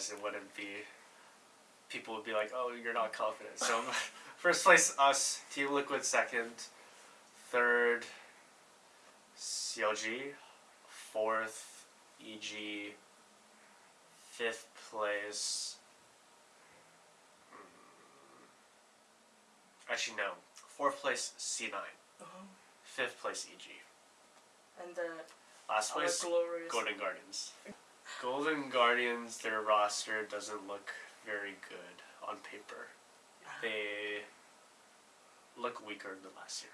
otherwise it wouldn't be. People would be like, "Oh, you're not confident." So, first place us, Team Liquid second, third, CLG, fourth, EG, fifth place. hmm, Actually, no. Fourth place C9. Uh-huh. Fifth place EG. And the Last place glorious. Golden Guardians. Golden Guardians, their roster doesn't look very good on paper. Ah. They look weaker than last year.